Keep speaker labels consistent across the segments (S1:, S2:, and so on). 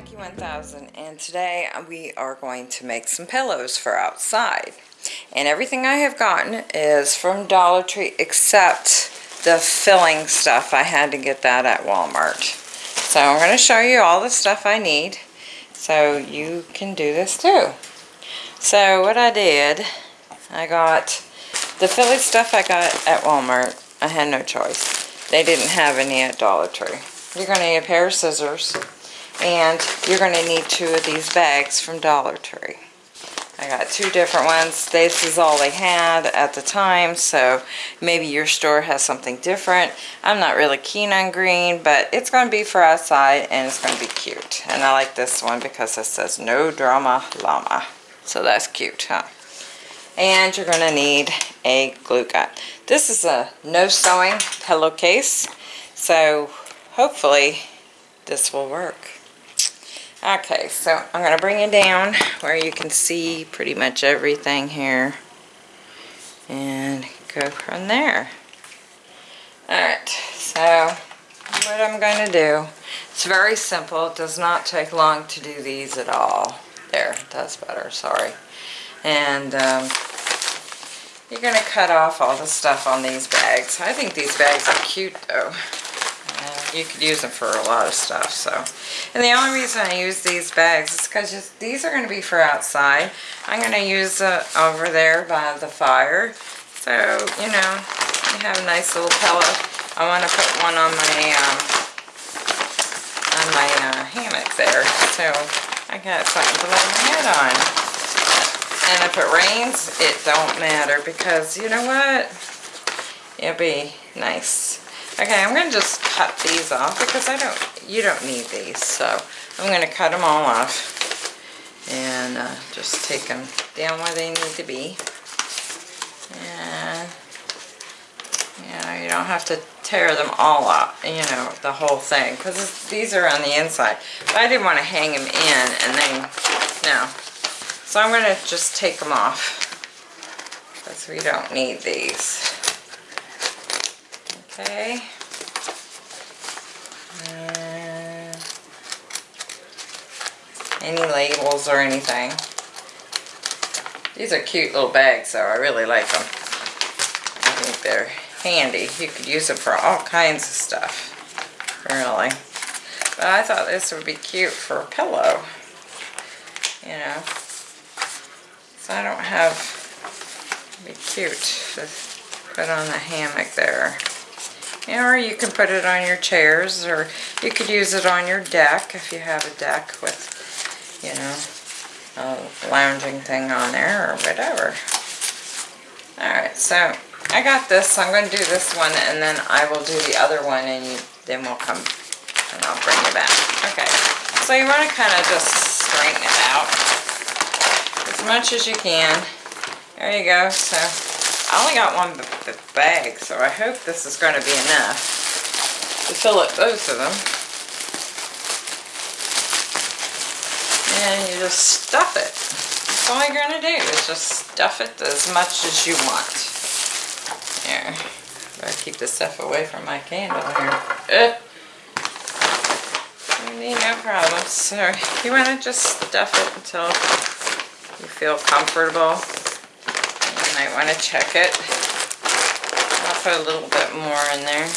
S1: Lucky 1000 and today we are going to make some pillows for outside. And everything I have gotten is from Dollar Tree except the filling stuff. I had to get that at Walmart. So I'm going to show you all the stuff I need so you can do this too. So what I did, I got the Philly stuff I got at Walmart. I had no choice. They didn't have any at Dollar Tree. You're going to need a pair of scissors and you're going to need two of these bags from Dollar Tree. I got two different ones. This is all they had at the time, so maybe your store has something different. I'm not really keen on green, but it's going to be for outside and it's going to be cute. And I like this one because it says no drama llama. So that's cute, huh? And you're going to need a glue gun. This is a no sewing pillowcase, so hopefully this will work. Okay, so I'm going to bring it down where you can see pretty much everything here. And go from there. Alright, so what I'm going to do, it's very simple. It does not take long to do these at all. There, that's better, sorry. And um, you're going to cut off all the stuff on these bags. I think these bags are cute though you could use them for a lot of stuff. So, And the only reason I use these bags is because these are going to be for outside. I'm going to use it over there by the fire. So, you know, you have a nice little pillow. I want to put one on my, um, on my uh, hammock there. So I got something to lay my head on. And if it rains, it don't matter because you know what? It'll be nice. Okay, I'm going to just cut these off because I don't, you don't need these. So I'm going to cut them all off and uh, just take them down where they need to be. And, you know, you don't have to tear them all up, you know, the whole thing, because these are on the inside. But I didn't want to hang them in and then, no. So I'm going to just take them off, because we don't need these. Okay. Uh, any labels or anything. These are cute little bags though. I really like them. I think they're handy. You could use them for all kinds of stuff. Really. But I thought this would be cute for a pillow. You know. So I don't have... be cute to put on the hammock there. Or you can put it on your chairs, or you could use it on your deck if you have a deck with, you know, a lounging thing on there or whatever. Alright, so I got this. so I'm going to do this one and then I will do the other one and you, then we'll come and I'll bring you back. Okay, so you want to kind of just straighten it out as much as you can. There you go. So I only got one bag, so I hope this is going to be enough to fill up both of them. And you just stuff it. That's all you're going to do is just stuff it as much as you want. Here. I keep this stuff away from my candle here. Uh. no problem. So you want to just stuff it until you feel comfortable might want to check it. I'll put a little bit more in there.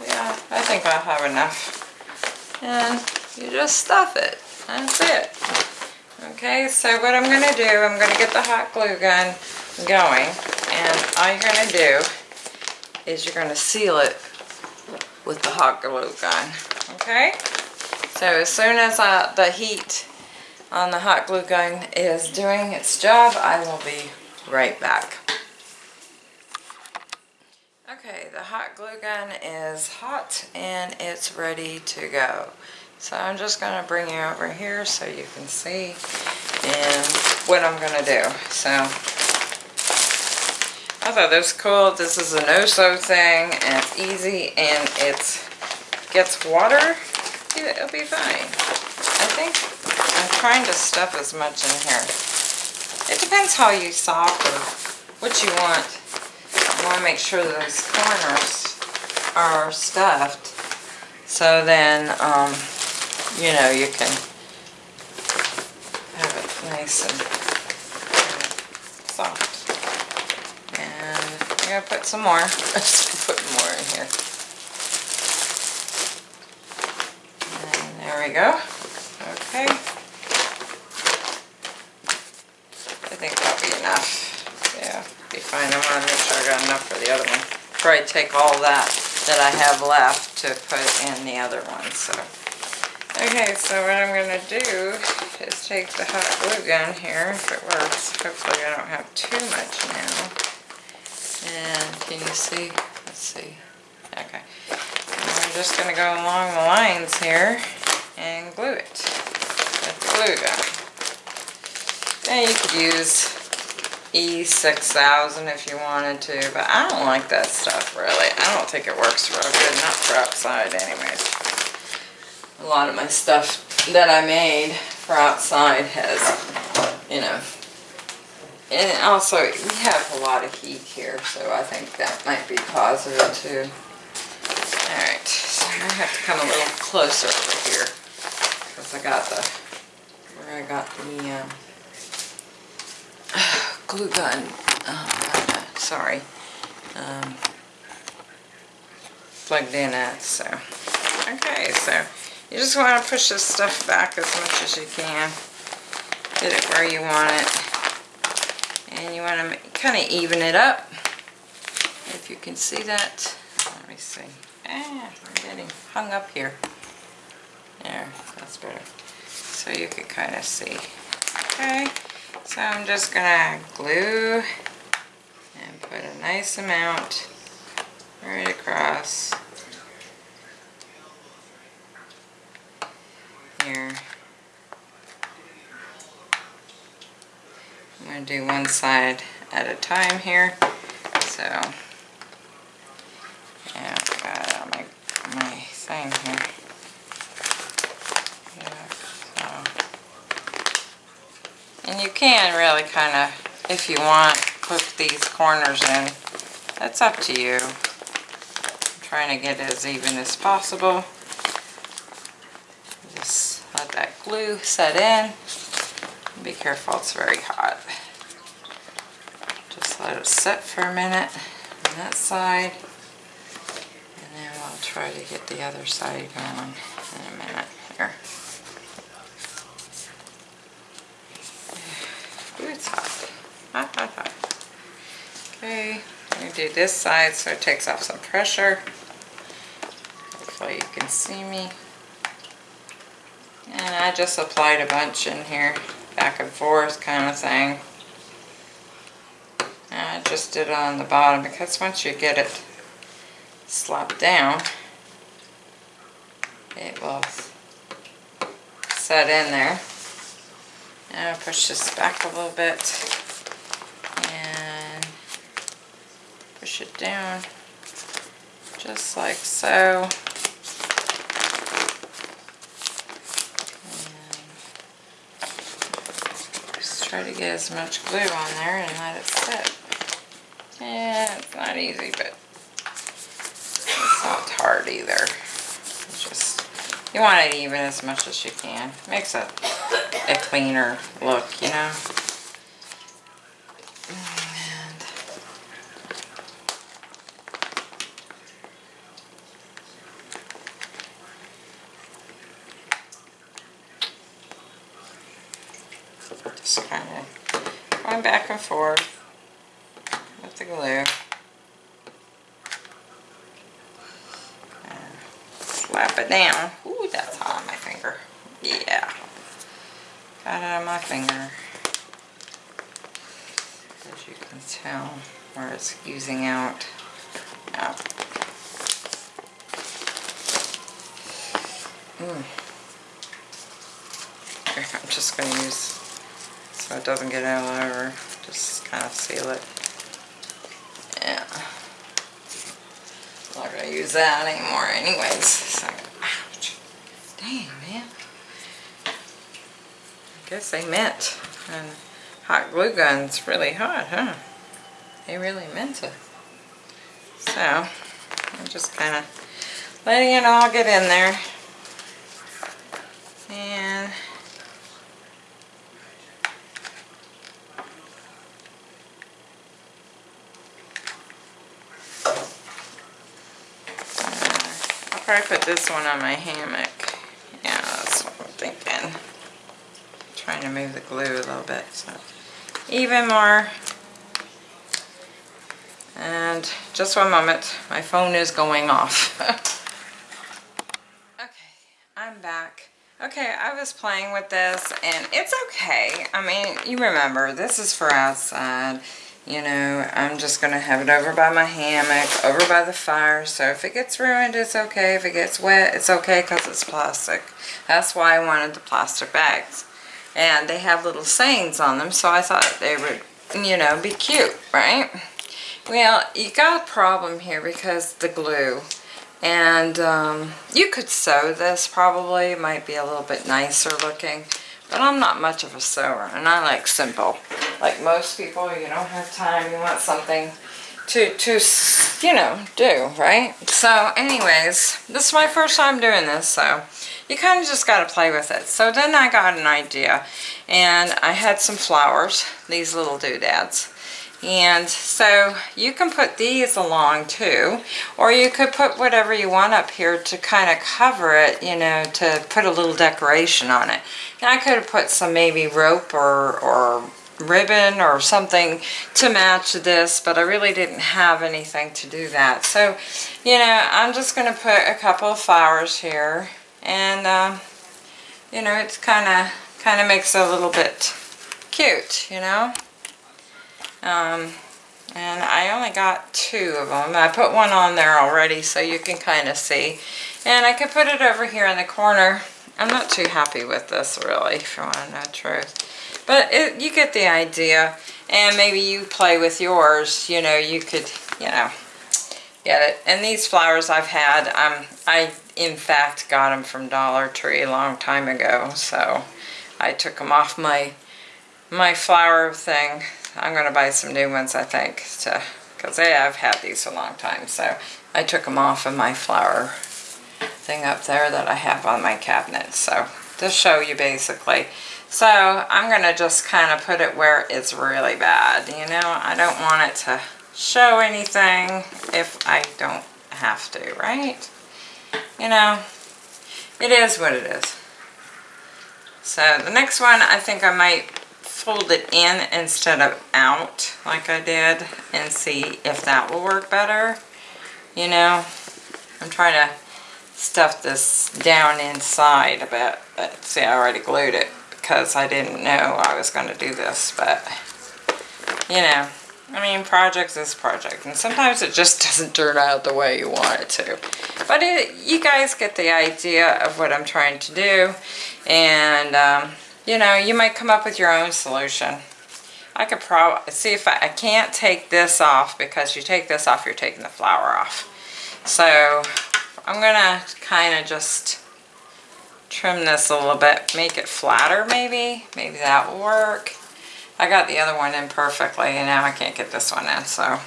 S1: Yeah, I think I'll have enough. And you just stuff it. That's it. Okay, so what I'm going to do, I'm going to get the hot glue gun going. And all you're going to do is you're going to seal it with the hot glue gun. Okay? So as soon as uh, the heat on the hot glue gun is doing its job, I will be right back. Okay, the hot glue gun is hot and it's ready to go. So I'm just going to bring you over here so you can see and what I'm going to do. So I thought this was cool. This is a no-sew thing and it's easy and it gets water. It'll be fine. I think I'm trying to stuff as much in here. It depends how you soft or what you want. You want to make sure those corners are stuffed. So then, um, you know, you can have it nice and soft. And I'm gonna put some more. Put more in here. And there we go. Okay. I think that'll be enough. Yeah, be fine. I wanna make sure I got enough for the other one. Probably take all that that I have left to put in the other one, so. Okay, so what I'm gonna do is take the hot glue gun here, if it works. Hopefully I don't have too much now. And can you see? Let's see. Okay. And we're just gonna go along the lines here and glue it with the glue gun. And you could use E6000 if you wanted to, but I don't like that stuff really. I don't think it works real good, not for outside anyways. A lot of my stuff that I made for outside has, you know, and also we have a lot of heat here, so I think that might be positive too. Alright, so I have to come a little closer over here, because I got the, where I got the, um, glue gun, uh, sorry, um, plugged in at, so. Okay, so you just want to push this stuff back as much as you can. Get it where you want it. And you want to kind of even it up. If you can see that. Let me see. Ah, I'm getting hung up here. There, that's better. So you can kind of see. Okay. So I'm just gonna glue and put a nice amount right across here. I'm gonna do one side at a time here. So yeah, got it my my thing here. And you can really kind of, if you want, hook these corners in. That's up to you. I'm trying to get as even as possible. Just let that glue set in. Be careful, it's very hot. Just let it set for a minute on that side. And then we'll try to get the other side going in a minute here. Ooh, it's hot. Hot, hot, hot. Okay, I'm going to do this side so it takes off some pressure. Hopefully you can see me. And I just applied a bunch in here, back and forth kind of thing. And I just did it on the bottom because once you get it slapped down, it will set in there. And I'll push this back a little bit and push it down just like so. Just try to get as much glue on there and let it sit. Yeah, it's not easy, but it's not hard either. It's just, you want it even as much as you can. Makes it a cleaner look, you know. And just kind of forth with the glue. And slap it down. Ooh, that's hot on my finger. Yeah. Got it on my finger. As you can tell where it's oozing out. Now. Mm. I'm just going to use so it doesn't get all over. Just kind of seal it. Yeah. I'm not going to use that anymore anyways. So, ouch. Dang, man. I guess they meant. And hot glue gun's really hot, huh? They really meant it. So, I'm just kind of letting it all get in there. Probably put this one on my hammock. Yeah, that's what I'm thinking. Trying to move the glue a little bit, so. Even more. And just one moment, my phone is going off. okay, I'm back. Okay, I was playing with this and it's okay. I mean, you remember, this is for outside. You know, I'm just going to have it over by my hammock, over by the fire. So if it gets ruined, it's okay. If it gets wet, it's okay because it's plastic. That's why I wanted the plastic bags. And they have little sayings on them, so I thought they would, you know, be cute, right? Well, you got a problem here because the glue. And um, you could sew this probably. It might be a little bit nicer looking. But I'm not much of a sewer, and I like simple. Like most people, you don't have time. You want something to, to you know, do, right? So anyways, this is my first time doing this, so you kind of just got to play with it. So then I got an idea, and I had some flowers, these little doodads. And so you can put these along too, or you could put whatever you want up here to kind of cover it, you know, to put a little decoration on it. And I could have put some maybe rope or, or ribbon or something to match this, but I really didn't have anything to do that. So, you know, I'm just going to put a couple of flowers here, and, uh, you know, it's kind of kind of makes it a little bit cute, you know. Um, and I only got two of them. I put one on there already so you can kind of see. And I could put it over here in the corner. I'm not too happy with this really, if you want to know the truth. But it, you get the idea. And maybe you play with yours, you know, you could, you know, get it. And these flowers I've had, um, I in fact got them from Dollar Tree a long time ago. So I took them off my my flower thing I'm going to buy some new ones, I think, because I've had these a long time. So I took them off of my flower thing up there that I have on my cabinet. So to show you basically. So I'm going to just kind of put it where it's really bad. You know, I don't want it to show anything if I don't have to, right? You know, it is what it is. So the next one, I think I might fold it in instead of out like I did and see if that will work better. You know, I'm trying to stuff this down inside a bit. But see, I already glued it because I didn't know I was going to do this. But, you know, I mean, projects is project. And sometimes it just doesn't turn out the way you want it to. But it, you guys get the idea of what I'm trying to do. And, um, you know, you might come up with your own solution. I could probably, see if I, I can't take this off because you take this off, you're taking the flower off. So I'm gonna kind of just trim this a little bit, make it flatter maybe. Maybe that will work. I got the other one in perfectly and now I can't get this one in, so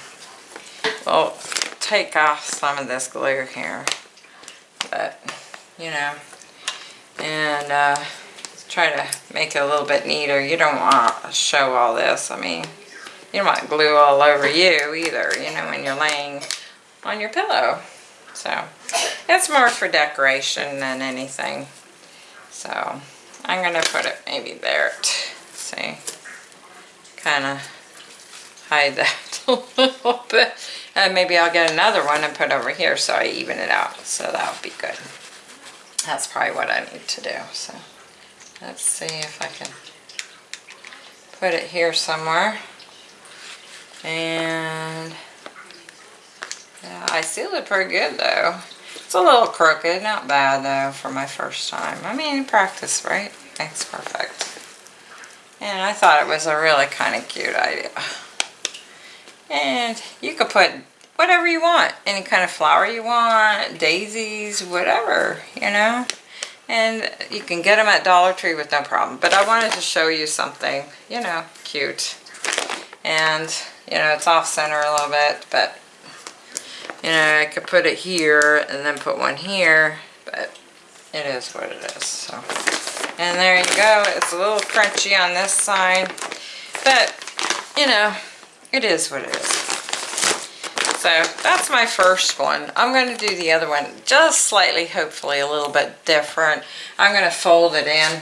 S1: we'll take off some of this glue here. But, you know, and uh, try to make it a little bit neater. You don't want to show all this. I mean, you don't want glue all over you either, you know, when you're laying on your pillow. So, it's more for decoration than anything. So, I'm going to put it maybe there. See? Kind of hide that a little bit. And maybe I'll get another one and put over here so I even it out. So that would be good. That's probably what I need to do. So. Let's see if I can put it here somewhere. And yeah, I sealed it pretty good though. It's a little crooked, not bad though for my first time. I mean, practice, right? Makes perfect. And I thought it was a really kind of cute idea. And you could put whatever you want. Any kind of flower you want, daisies, whatever, you know. And you can get them at Dollar Tree with no problem. But I wanted to show you something, you know, cute. And, you know, it's off center a little bit, but, you know, I could put it here and then put one here, but it is what it is. So, And there you go. It's a little crunchy on this side, but, you know, it is what it is. So that's my first one. I'm going to do the other one just slightly, hopefully a little bit different. I'm going to fold it in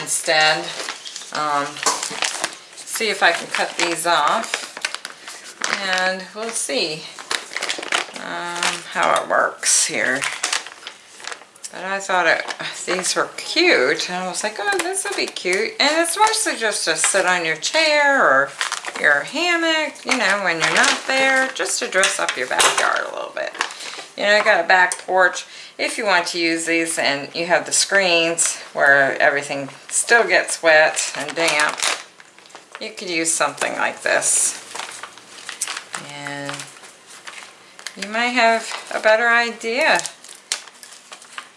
S1: instead. Um, see if I can cut these off. And we'll see um, how it works here. But I thought it, these were cute. And I was like, oh, this will be cute. And it's mostly just to sit on your chair or your hammock, you know, when you're not there, just to dress up your backyard a little bit. You know, I got a back porch. If you want to use these and you have the screens where everything still gets wet and damp, you could use something like this. And you might have a better idea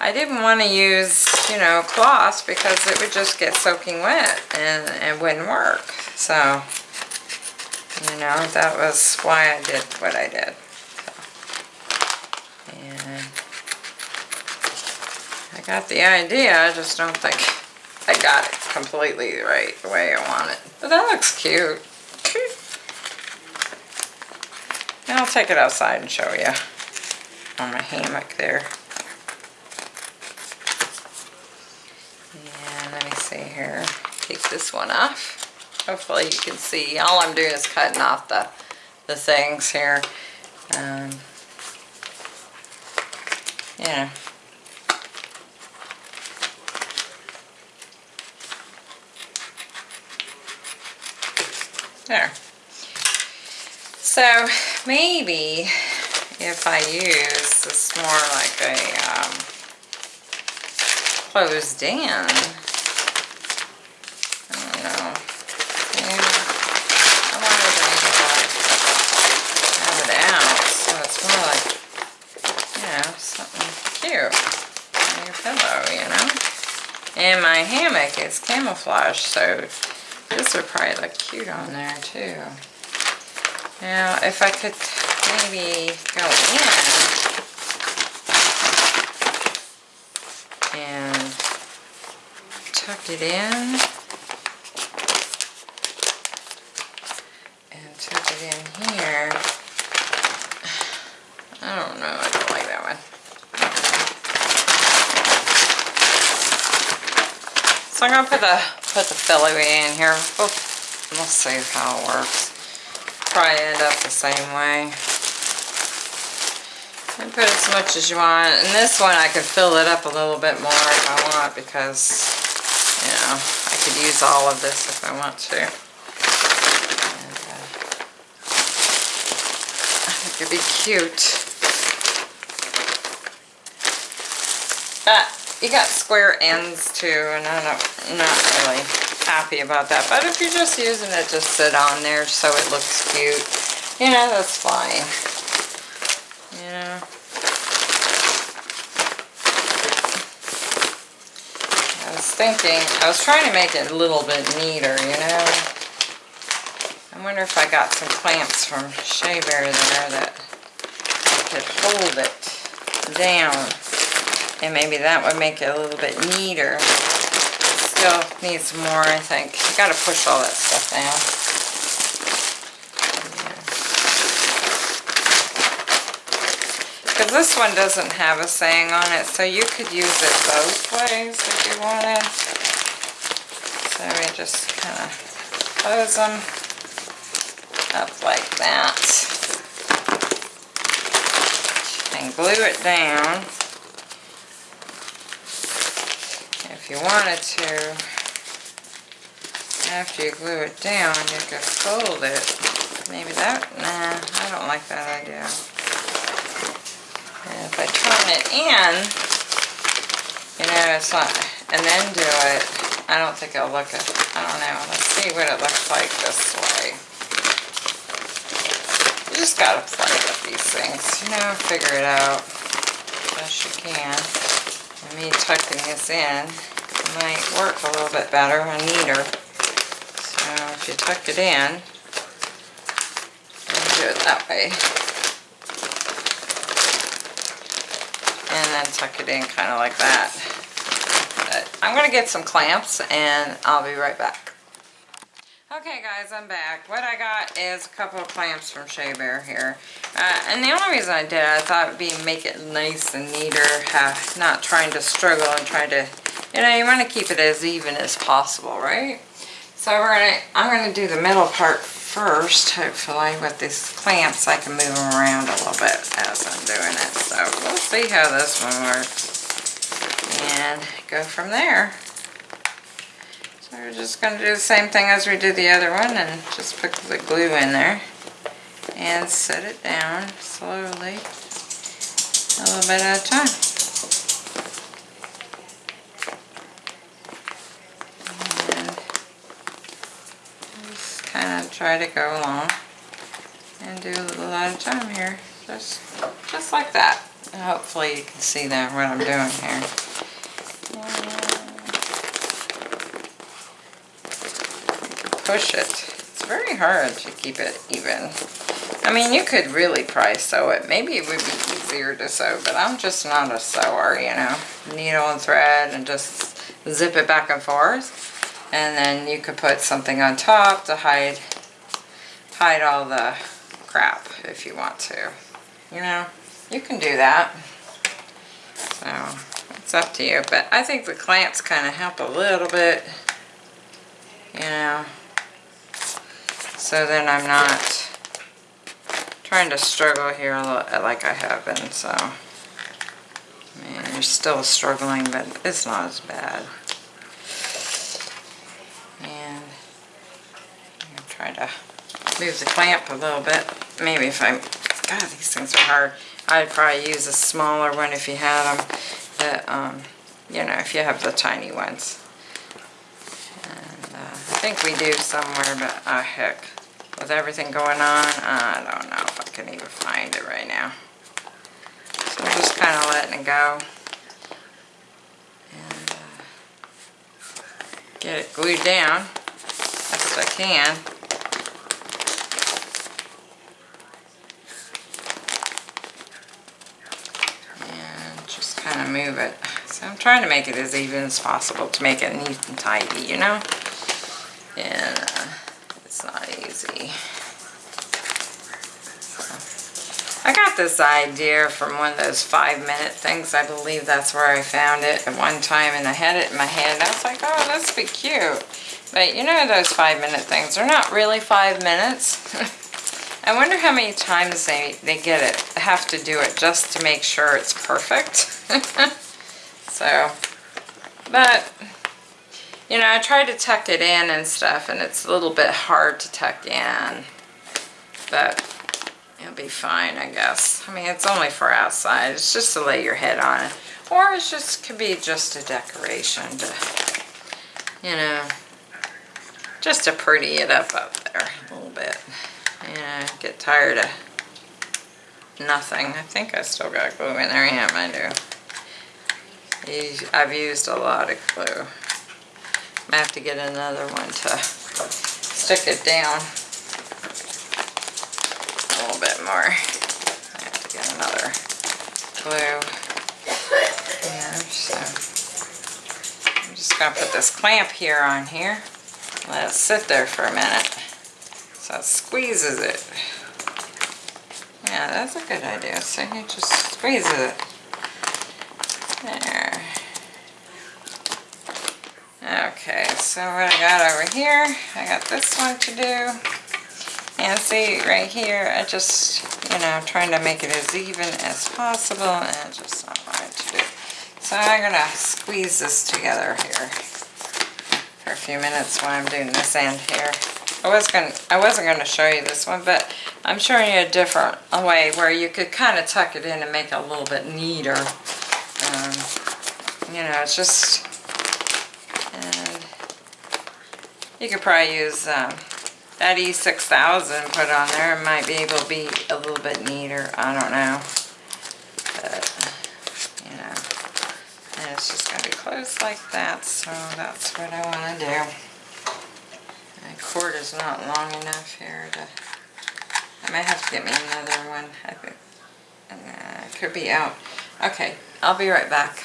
S1: I didn't want to use, you know, cloth because it would just get soaking wet and it wouldn't work. So, you know, that was why I did what I did. So, and I got the idea, I just don't think I got it completely right the way I want it. But that looks cute. And I'll take it outside and show you on my hammock there. And let me see here. Take this one off. Hopefully you can see. All I'm doing is cutting off the, the things here. Um, yeah. There. So maybe if I use this more like a um, closed in hammock is camouflage, so this would probably look cute on there too. Now, if I could maybe go in and tuck it in and tuck it in here. I don't know, I don't like that one. So I'm to put the, put the Feliwee in here. We'll, we'll see how it works. Probably end up the same way. And put as much as you want. And this one I could fill it up a little bit more if I want because, you know, I could use all of this if I want to. And, uh, I think it'd be cute. But you got square ends too, and I'm not, not really happy about that. But if you're just using it to sit on there so it looks cute, you know, that's fine. Know. I was thinking, I was trying to make it a little bit neater, you know. I wonder if I got some clamps from Shea Bear there that I could hold it down and maybe that would make it a little bit neater. Still needs more, I think. You gotta push all that stuff down. Because this one doesn't have a saying on it, so you could use it both ways if you wanted. So we just kind of close them up like that. And glue it down. You wanted to, after you glue it down, you could fold it. Maybe that, nah, I don't like that idea. And if I turn it in, you know, it's not, and then do it, I don't think it'll look, it. I don't know, let's see what it looks like this way. You just gotta play with these things, you know, figure it out best you can. And me tucking this in, might work a little bit better and neater. So if you tuck it in, do it that way. And then tuck it in kind of like that. But I'm going to get some clamps and I'll be right back. Okay guys, I'm back. What I got is a couple of clamps from Shea Bear here. Uh, and the only reason I did it, I thought it would be make it nice and neater, have, not trying to struggle and try to, you know, you want to keep it as even as possible, right? So we're gonna, I'm gonna do the middle part first, hopefully, with these clamps. I can move them around a little bit as I'm doing it. So we'll see how this one works. And go from there. So we're just going to do the same thing as we did the other one and just put the glue in there and set it down slowly a little bit at a time. And just kind of try to go along and do a little at a time here. Just, just like that. Hopefully you can see that what I'm doing here. push it. It's very hard to keep it even. I mean, you could really probably sew it. Maybe it would be easier to sew, but I'm just not a sewer, you know. Needle and thread and just zip it back and forth. And then you could put something on top to hide, hide all the crap if you want to. You know, you can do that. So, it's up to you. But I think the clamps kind of help a little bit. You know, so then I'm not trying to struggle here like I have been, so. I mean, you're still struggling, but it's not as bad. And I'm try to move the clamp a little bit. Maybe if I, God, these things are hard. I'd probably use a smaller one if you had them. But, um, you know, if you have the tiny ones. And uh, I think we do somewhere, but ah, heck with everything going on, I don't know if I can even find it right now. So I'm just kind of letting it go. And uh, get it glued down best I can. Kind of move it. So I'm trying to make it as even as possible to make it neat and tidy, you know? And uh, it's not easy. I got this idea from one of those five minute things. I believe that's where I found it at one time and I had it in my head. I was like, oh, this would be cute. But you know those five minute things, they're not really five minutes. I wonder how many times they, they get it, have to do it just to make sure it's perfect. so, but you know, I try to tuck it in and stuff, and it's a little bit hard to tuck in. But it'll be fine, I guess. I mean, it's only for outside. It's just to lay your head on it. Or it just could be just a decoration to, you know, just to pretty it up up there a little bit. You know, get tired of nothing. I think I still got glue in there. Yeah, I do. I've used a lot of glue. I have to get another one to stick it down a little bit more. I have to get another glue here. So I'm just going to put this clamp here on here. Let it sit there for a minute it squeezes it. Yeah, that's a good idea. So you just squeezes it. There. Okay, so what I got over here, I got this one to do. And see, right here, I just, you know, trying to make it as even as possible, and just not wanting to do. So I'm going to squeeze this together here for a few minutes while I'm doing this end here. I was going I wasn't going to show you this one, but I'm showing you a different way where you could kind of tuck it in and make it a little bit neater. Um, you know, it's just You could probably use um, that E6000 put on there. It might be able to be a little bit neater. I don't know. But, you know. And it's just going to be closed like that. So that's what I want to do. Cord is not long enough here to... I might have to get me another one. I think uh, could be out. Okay, I'll be right back.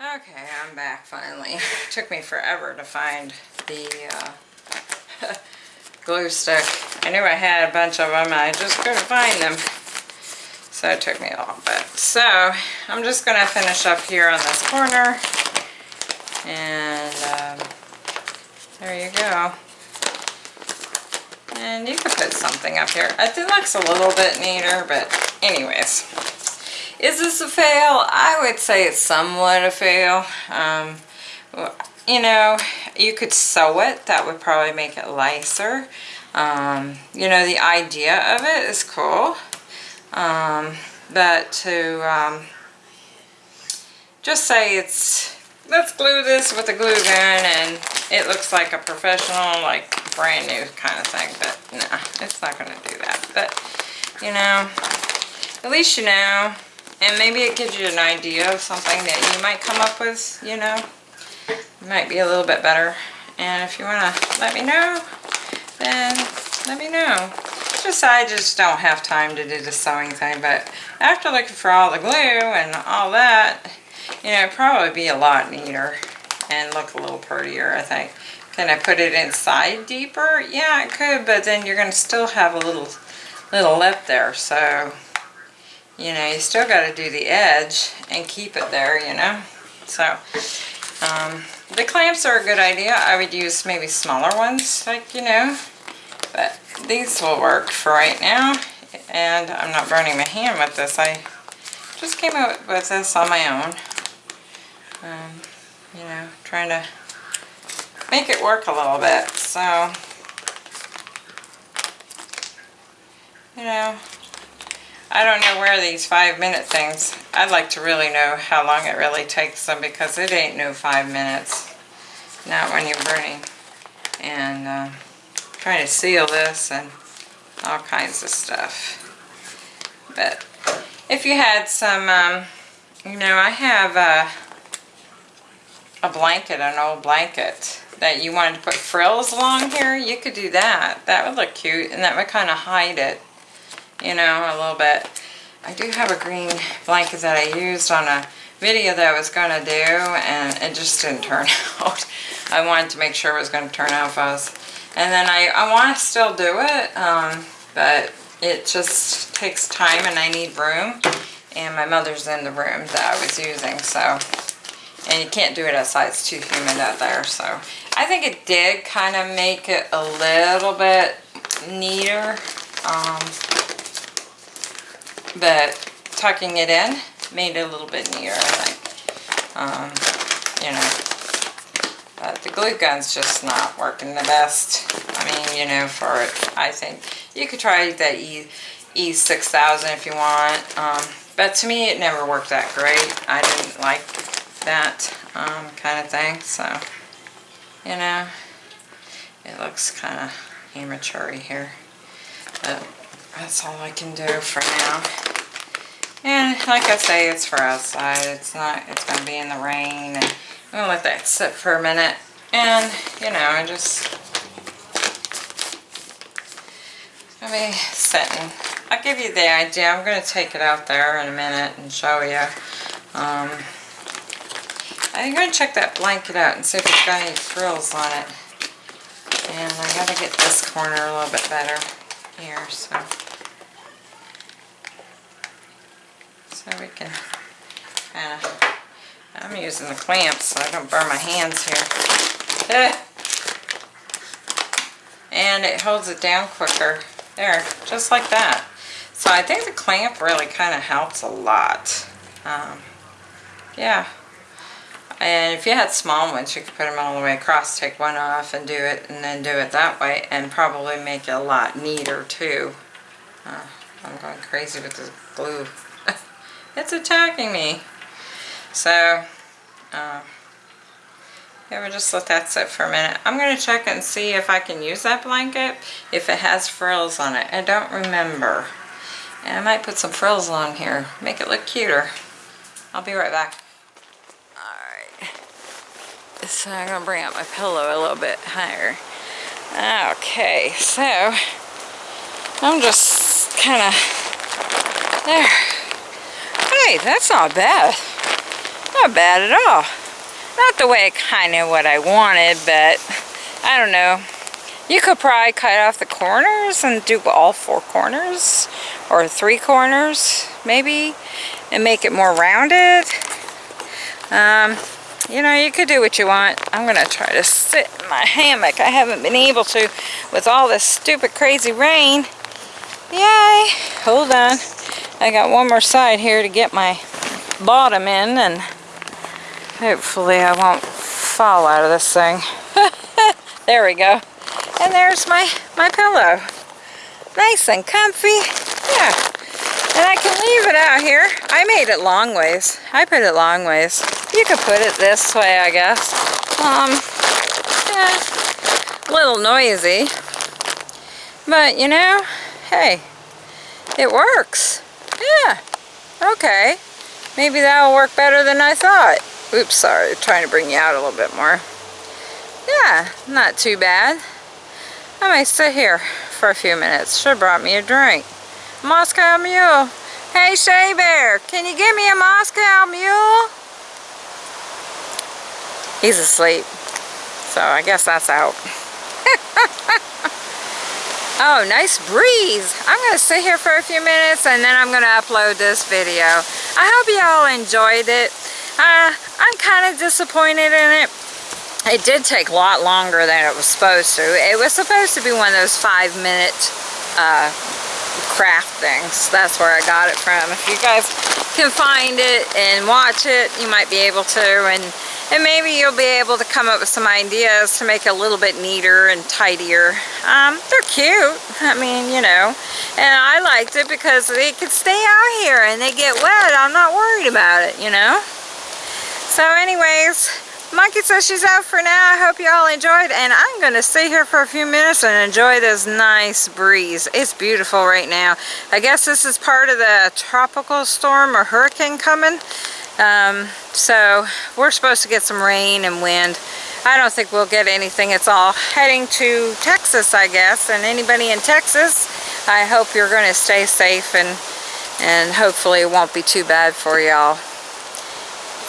S1: Okay, I'm back finally. Took me forever to find the uh, glue stick. I knew I had a bunch of them, I just couldn't find them. So it took me a little bit. So I'm just gonna finish up here on this corner. And um, there you go. And you could put something up here. It looks a little bit neater, but anyways. Is this a fail? I would say it's somewhat a fail. Um, you know, you could sew it. That would probably make it nicer. Um, you know, the idea of it is cool. Um, but to um, just say it's, let's glue this with a glue gun and it looks like a professional, like brand new kind of thing. But nah, it's not going to do that. But, you know, at least you know. And maybe it gives you an idea of something that you might come up with, you know might be a little bit better. And if you want to let me know, then let me know. Just I just don't have time to do the sewing thing, but after looking for all the glue and all that, you know, probably be a lot neater and look a little prettier, I think. Can I put it inside deeper? Yeah, I could, but then you're going to still have a little little lip there, so, you know, you still got to do the edge and keep it there, you know. So, um, the clamps are a good idea. I would use maybe smaller ones, like, you know, but these will work for right now. And I'm not burning my hand with this. I just came up with this on my own. Um, you know, trying to make it work a little bit. So, you know, I don't know where these five minute things, I'd like to really know how long it really takes them because it ain't no five minutes. Not when you're burning. And uh, trying to seal this and all kinds of stuff. But if you had some, um, you know, I have a, a blanket, an old blanket that you wanted to put frills along here, you could do that. That would look cute and that would kind of hide it you know, a little bit. I do have a green blanket that I used on a video that I was going to do, and it just didn't turn out. I wanted to make sure it was going to turn out fast. And then I, I want to still do it, um, but it just takes time and I need room. And my mother's in the room that I was using, so... And you can't do it outside, it's too humid out there, so... I think it did kind of make it a little bit neater. Um, but tucking it in made it a little bit neater, I think. Um, you know, but the glue gun's just not working the best. I mean, you know, for it, I think. You could try the E, E6000 if you want. Um, but to me, it never worked that great. I didn't like that um, kind of thing, so, you know, it looks kind of amateur here. But that's all I can do for now. And like I say, it's for outside. It's not, it's going to be in the rain. And I'm going to let that sit for a minute. And, you know, I just, to be sitting. I'll give you the idea. I'm going to take it out there in a minute and show you. Um, I'm going to check that blanket out and see if it's got any frills on it. And I got to get this corner a little bit better here, so. So we can kind of, I'm using the clamps so I don't burn my hands here. And it holds it down quicker. There, just like that. So I think the clamp really kind of helps a lot. Um, yeah. And if you had small ones, you could put them all the way across, take one off and do it, and then do it that way, and probably make it a lot neater too. Uh, I'm going crazy with this glue. it's attacking me. So, uh, yeah, we'll just let that sit for a minute. I'm going to check and see if I can use that blanket, if it has frills on it. I don't remember. And I might put some frills on here, make it look cuter. I'll be right back. So I'm to bring up my pillow a little bit higher. Okay, so I'm just kind of there. Hey, that's not bad. Not bad at all. Not the way kind of what I wanted, but I don't know. You could probably cut off the corners and do all four corners or three corners maybe and make it more rounded. Um, you know, you could do what you want. I'm going to try to sit in my hammock. I haven't been able to with all this stupid crazy rain. Yay! Hold on. I got one more side here to get my bottom in and hopefully I won't fall out of this thing. there we go. And there's my, my pillow. Nice and comfy. Yeah. And I can leave it out here. I made it long ways. I put it long ways. You could put it this way, I guess. Um, yeah, a little noisy. But, you know, hey, it works. Yeah, okay. Maybe that'll work better than I thought. Oops, sorry, trying to bring you out a little bit more. Yeah, not too bad. I might sit here for a few minutes. Should have brought me a drink. Moscow Mule. Hey, Shea Bear, can you give me a Moscow Mule? He's asleep. So I guess that's out. oh, nice breeze. I'm going to sit here for a few minutes and then I'm going to upload this video. I hope you all enjoyed it. Uh, I'm kind of disappointed in it. It did take a lot longer than it was supposed to. It was supposed to be one of those five minute uh, craft things. That's where I got it from. If you guys can find it and watch it, you might be able to. And, and maybe you'll be able to come up with some ideas to make it a little bit neater and tidier. Um, they're cute. I mean, you know. And I liked it because they could stay out here and they get wet. I'm not worried about it, you know. So anyways, Monkey says she's out for now. I hope you all enjoyed and I'm going to stay here for a few minutes and enjoy this nice breeze. It's beautiful right now. I guess this is part of the tropical storm or hurricane coming. Um, so we're supposed to get some rain and wind. I don't think we'll get anything. It's all heading to Texas, I guess. And anybody in Texas, I hope you're going to stay safe and, and hopefully it won't be too bad for y'all.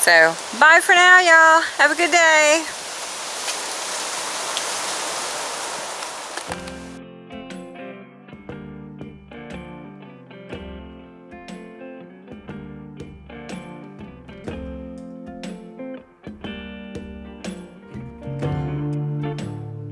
S1: So, bye for now, y'all. Have a good day.